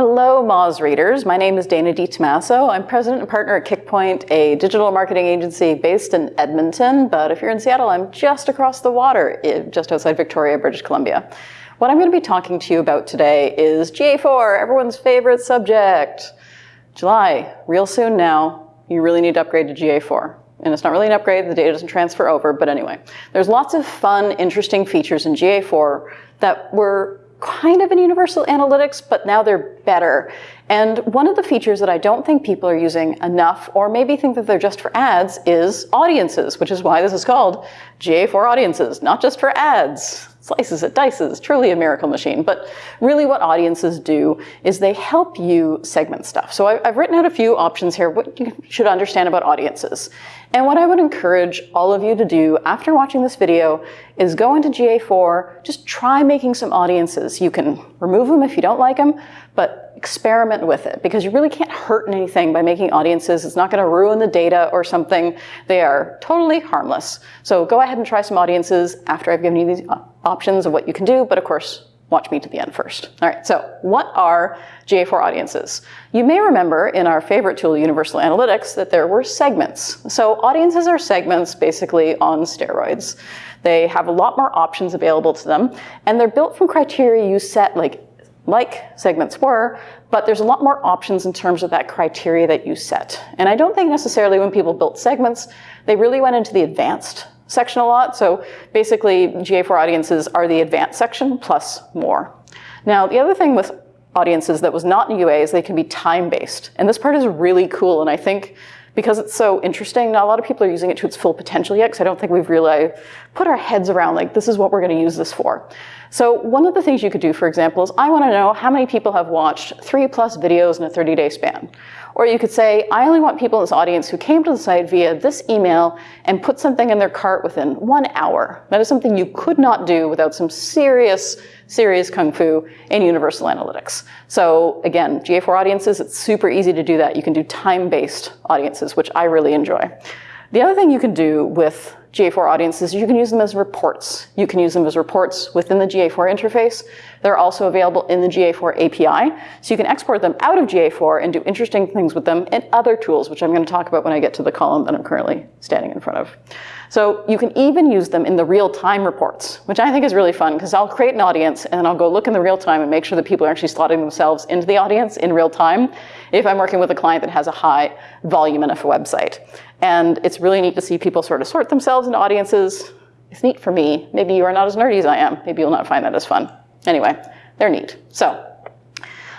Hello, Moz readers. My name is Dana DiTomaso. I'm president and partner at Kickpoint, a digital marketing agency based in Edmonton. But if you're in Seattle, I'm just across the water, just outside Victoria, British Columbia. What I'm going to be talking to you about today is GA4, everyone's favorite subject. July, real soon now, you really need to upgrade to GA4. And it's not really an upgrade, the data doesn't transfer over, but anyway. There's lots of fun, interesting features in GA4 that were kind of in Universal Analytics, but now they're better. And one of the features that I don't think people are using enough, or maybe think that they're just for ads, is audiences, which is why this is called GA4 Audiences, not just for ads slices it, dices, truly a miracle machine. But really what audiences do is they help you segment stuff. So I, have written out a few options here, what you should understand about audiences. And what I would encourage all of you to do after watching this video is go into GA4, just try making some audiences. You can remove them if you don't like them, but experiment with it because you really can't hurt anything by making audiences. It's not going to ruin the data or something. They are totally harmless. So go ahead and try some audiences after I've given you these uh, options of what you can do, but of course, watch me to the end first. All right, so what are GA4 audiences? You may remember in our favorite tool, Universal Analytics, that there were segments. So audiences are segments basically on steroids. They have a lot more options available to them, and they're built from criteria you set like like segments were, but there's a lot more options in terms of that criteria that you set. And I don't think necessarily when people built segments, they really went into the advanced section a lot. So basically GA4 audiences are the advanced section plus more. Now, the other thing with audiences that was not in UA is they can be time-based. And this part is really cool. And I think because it's so interesting, not a lot of people are using it to its full potential yet, because I don't think we've really put our heads around, like, this is what we're going to use this for. So one of the things you could do, for example, is I want to know how many people have watched three plus videos in a 30-day span. Or you could say, I only want people in this audience who came to the site via this email and put something in their cart within one hour. That is something you could not do without some serious, serious kung fu and Universal Analytics. So again, GA4 audiences, it's super easy to do that. You can do time-based audiences, which I really enjoy. The other thing you can do with GA4 audiences, is you can use them as reports. You can use them as reports within the GA4 interface. They're also available in the GA4 API. So you can export them out of GA4 and do interesting things with them in other tools, which I'm going to talk about when I get to the column that I'm currently standing in front of. So you can even use them in the real-time reports, which I think is really fun because I'll create an audience and I'll go look in the real time and make sure that people are actually slotting themselves into the audience in real time if I'm working with a client that has a high volume enough website. And it's really neat to see people sort of sort themselves into audiences. It's neat for me. Maybe you are not as nerdy as I am. Maybe you'll not find that as fun. Anyway, they're neat. So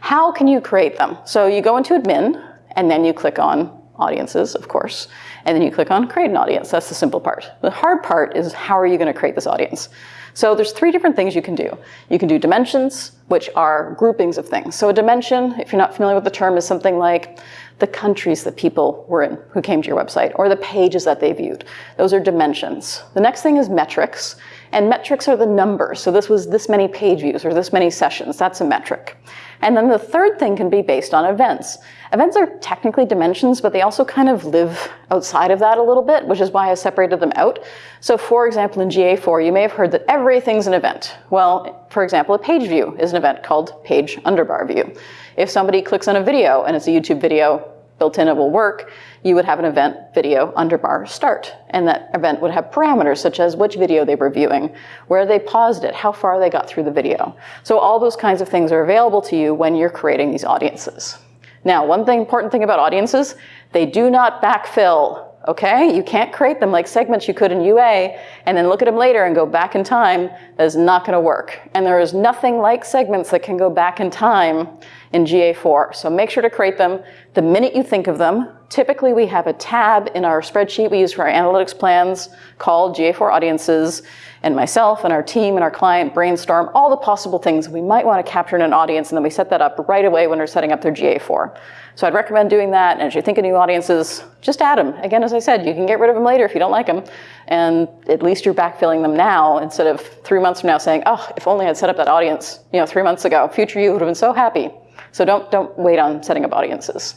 how can you create them? So you go into admin and then you click on audiences, of course, and then you click on create an audience. That's the simple part. The hard part is how are you going to create this audience? So there's three different things you can do. You can do dimensions, which are groupings of things. So a dimension, if you're not familiar with the term, is something like the countries that people were in who came to your website or the pages that they viewed. Those are dimensions. The next thing is metrics. And metrics are the numbers. So this was this many page views or this many sessions. That's a metric. And then the third thing can be based on events. Events are technically dimensions, but they also kind of live outside of that a little bit, which is why I separated them out. So for example, in GA4, you may have heard that everything's an event. Well, for example, a page view is an event called page underbar view. If somebody clicks on a video and it's a YouTube video, built in it will work, you would have an event video underbar start. And that event would have parameters such as which video they were viewing, where they paused it, how far they got through the video. So all those kinds of things are available to you when you're creating these audiences. Now, one thing, important thing about audiences, they do not backfill okay? You can't create them like segments you could in UA and then look at them later and go back in time. That is not gonna work. And there is nothing like segments that can go back in time in GA4. So make sure to create them the minute you think of them. Typically we have a tab in our spreadsheet we use for our analytics plans called GA4 audiences and myself and our team and our client brainstorm all the possible things we might want to capture in an audience and then we set that up right away when we're setting up their GA4. So I'd recommend doing that and as you think of new audiences, just add them. Again, as I said, you can get rid of them later if you don't like them and at least you're backfilling them now instead of three months from now saying, oh, if only I'd set up that audience you know, three months ago, future you would have been so happy. So don't, don't wait on setting up audiences.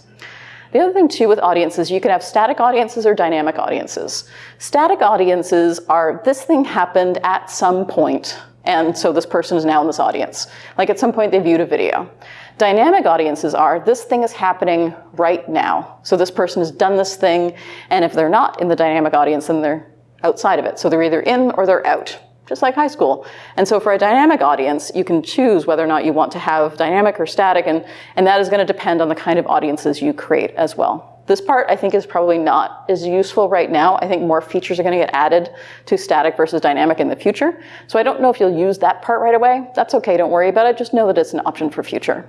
The other thing too with audiences, you can have static audiences or dynamic audiences. Static audiences are this thing happened at some point And so this person is now in this audience. Like at some point they viewed a video. Dynamic audiences are, this thing is happening right now. So this person has done this thing, and if they're not in the dynamic audience, then they're outside of it. So they're either in or they're out, just like high school. And so for a dynamic audience, you can choose whether or not you want to have dynamic or static, and, and that is gonna depend on the kind of audiences you create as well. This part I think is probably not as useful right now. I think more features are going to get added to static versus dynamic in the future. So I don't know if you'll use that part right away. That's okay, don't worry about it. Just know that it's an option for future.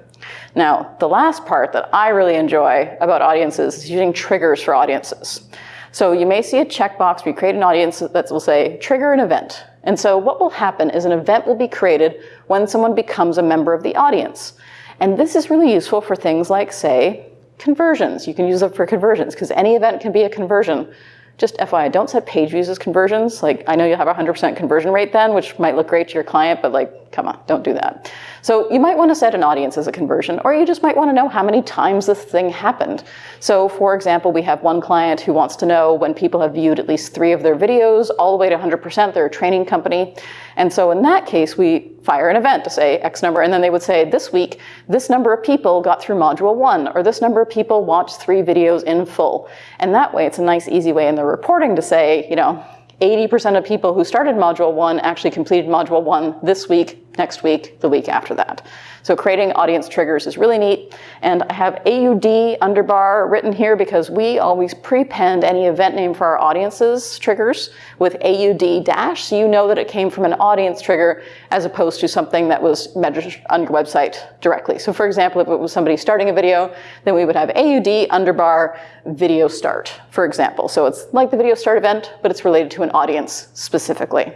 Now, the last part that I really enjoy about audiences is using triggers for audiences. So you may see a checkbox you create an audience that will say, trigger an event. And so what will happen is an event will be created when someone becomes a member of the audience. And this is really useful for things like, say, conversions. You can use them for conversions because any event can be a conversion. Just FYI, don't set page views as conversions. Like, I know you'll have a 100% conversion rate then, which might look great to your client, but like, come on, don't do that. So you might want to set an audience as a conversion, or you just might want to know how many times this thing happened. So for example, we have one client who wants to know when people have viewed at least three of their videos, all the way to 100%, they're a training company. And so in that case, we fire an event to say X number, and then they would say, this week, this number of people got through module one, or this number of people watched three videos in full. And that way, it's a nice, easy way in the reporting to say, you know, 80% of people who started module one actually completed module one this week, next week, the week after that. So creating audience triggers is really neat. And I have AUD underbar written here because we always prepend any event name for our audiences triggers with AUD dash, so you know that it came from an audience trigger as opposed to something that was measured on your website directly. So for example, if it was somebody starting a video, then we would have AUD underbar video start, for example. So it's like the video start event, but it's related to an audience specifically.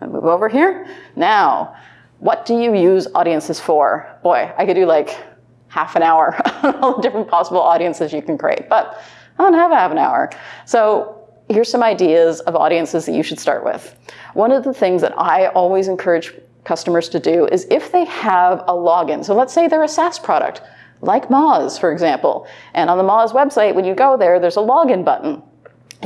I'll move over here. Now, what do you use audiences for? Boy, I could do like half an hour on all the different possible audiences you can create, but I don't have a half an hour. So here's some ideas of audiences that you should start with. One of the things that I always encourage customers to do is if they have a login, so let's say they're a SaaS product, like Moz, for example, and on the Moz website, when you go there, there's a login button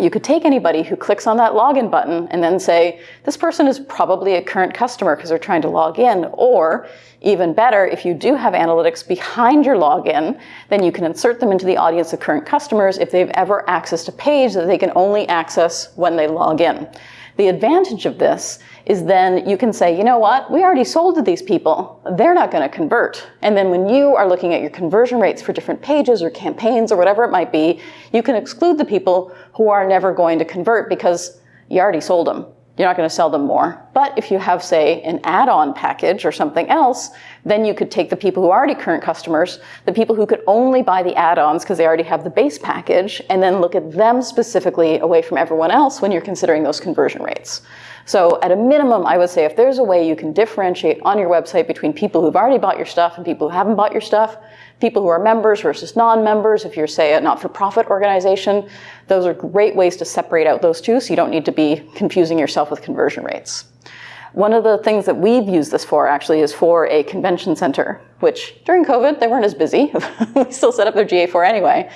you could take anybody who clicks on that login button and then say, this person is probably a current customer because they're trying to log in. Or even better, if you do have analytics behind your login, then you can insert them into the audience of current customers if they've ever accessed a page that they can only access when they log in. The advantage of this is then you can say, you know what, we already sold to these people. They're not going to convert. And then when you are looking at your conversion rates for different pages or campaigns or whatever it might be, you can exclude the people who are never going to convert because you already sold them. You're not going to sell them more. But if you have, say, an add-on package or something else, then you could take the people who are already current customers, the people who could only buy the add-ons because they already have the base package, and then look at them specifically away from everyone else when you're considering those conversion rates. So at a minimum, I would say if there's a way you can differentiate on your website between people who've already bought your stuff and people who haven't bought your stuff, people who are members versus non-members, if you're, say, a not-for-profit organization, those are great ways to separate out those two so you don't need to be confusing yourself with conversion rates. One of the things that we've used this for actually is for a convention center, which during COVID, they weren't as busy. we still set up their GA4 anyway.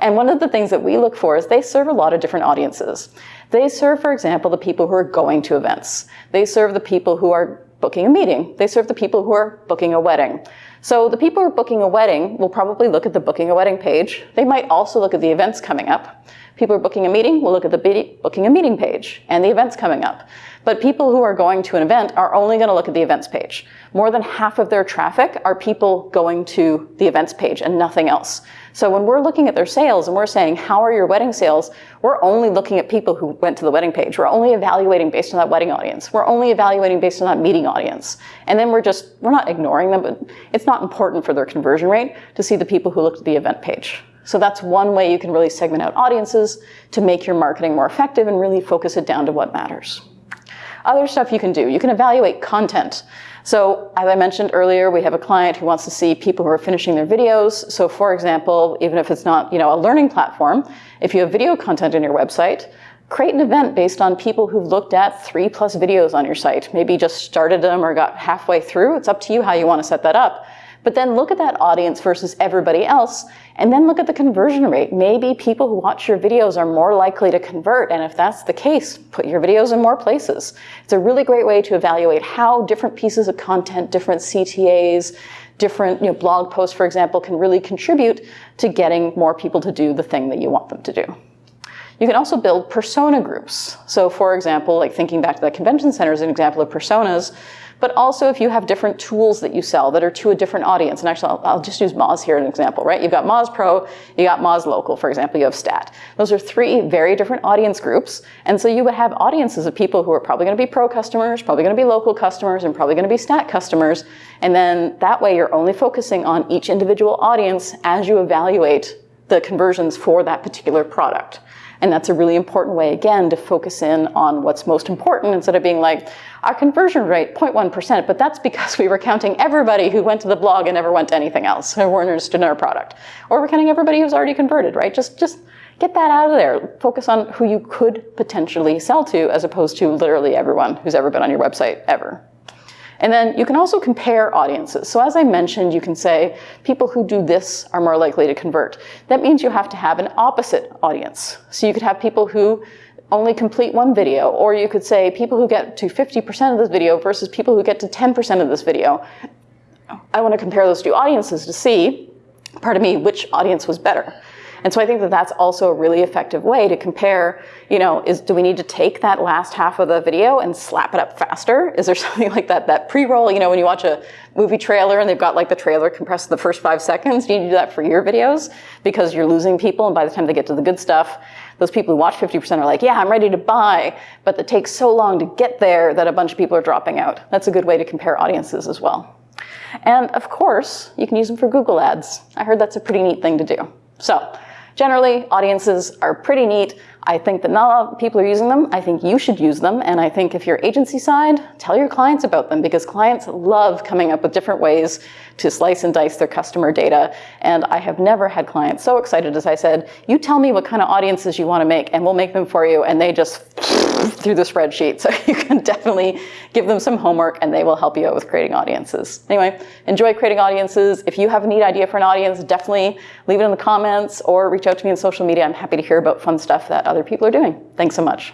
And one of the things that we look for is they serve a lot of different audiences. They serve, for example, the people who are going to events. They serve the people who are booking a meeting. They serve the people who are booking a wedding. So the people who are booking a wedding will probably look at the booking a wedding page. They might also look at the events coming up. People are booking a meeting we'll look at the booking a meeting page and the events coming up. But people who are going to an event are only going to look at the events page. More than half of their traffic are people going to the events page and nothing else. So when we're looking at their sales and we're saying, how are your wedding sales? We're only looking at people who went to the wedding page. We're only evaluating based on that wedding audience. We're only evaluating based on that meeting audience. And then we're just, we're not ignoring them, but it's not important for their conversion rate to see the people who looked at the event page. So that's one way you can really segment out audiences to make your marketing more effective and really focus it down to what matters. Other stuff you can do, you can evaluate content. So as I mentioned earlier, we have a client who wants to see people who are finishing their videos. So for example, even if it's not you know, a learning platform, if you have video content on your website, create an event based on people who've looked at three plus videos on your site, maybe just started them or got halfway through. It's up to you how you want to set that up. But then look at that audience versus everybody else And then look at the conversion rate. Maybe people who watch your videos are more likely to convert. And if that's the case, put your videos in more places. It's a really great way to evaluate how different pieces of content, different CTAs, different you know, blog posts, for example, can really contribute to getting more people to do the thing that you want them to do. You can also build persona groups. So for example, like thinking back to the convention center as an example of personas, but also if you have different tools that you sell that are to a different audience. And actually, I'll, I'll just use Moz here as an example, right? You've got Moz Pro, you got Moz Local, for example, you have Stat. Those are three very different audience groups. And so you would have audiences of people who are probably gonna be Pro customers, probably gonna be local customers, and probably gonna be Stat customers. And then that way you're only focusing on each individual audience as you evaluate the conversions for that particular product. And that's a really important way, again, to focus in on what's most important instead of being like, our conversion rate, 0.1%, but that's because we were counting everybody who went to the blog and never went to anything else, or weren't interested in our product. Or we're counting everybody who's already converted, right? Just, just get that out of there. Focus on who you could potentially sell to as opposed to literally everyone who's ever been on your website ever. And then you can also compare audiences. So as I mentioned, you can say people who do this are more likely to convert. That means you have to have an opposite audience. So you could have people who only complete one video, or you could say people who get to 50% of this video versus people who get to 10% of this video. I want to compare those two audiences to see, pardon me, which audience was better. And so I think that that's also a really effective way to compare, you know, is do we need to take that last half of the video and slap it up faster? Is there something like that, that pre-roll, you know, when you watch a movie trailer and they've got like the trailer compressed in the first five seconds, do you need to do that for your videos? Because you're losing people and by the time they get to the good stuff, those people who watch 50% are like, yeah, I'm ready to buy, but it takes so long to get there that a bunch of people are dropping out. That's a good way to compare audiences as well. And of course, you can use them for Google Ads. I heard that's a pretty neat thing to do. So Generally, audiences are pretty neat. I think that not a lot of people are using them. I think you should use them. And I think if you're agency side, tell your clients about them because clients love coming up with different ways to slice and dice their customer data. And I have never had clients so excited as I said, you tell me what kind of audiences you want to make and we'll make them for you. And they just through the spreadsheet. So you can definitely give them some homework and they will help you out with creating audiences. Anyway, enjoy creating audiences. If you have a neat idea for an audience, definitely leave it in the comments or reach out to me on social media. I'm happy to hear about fun stuff that other people are doing. Thanks so much.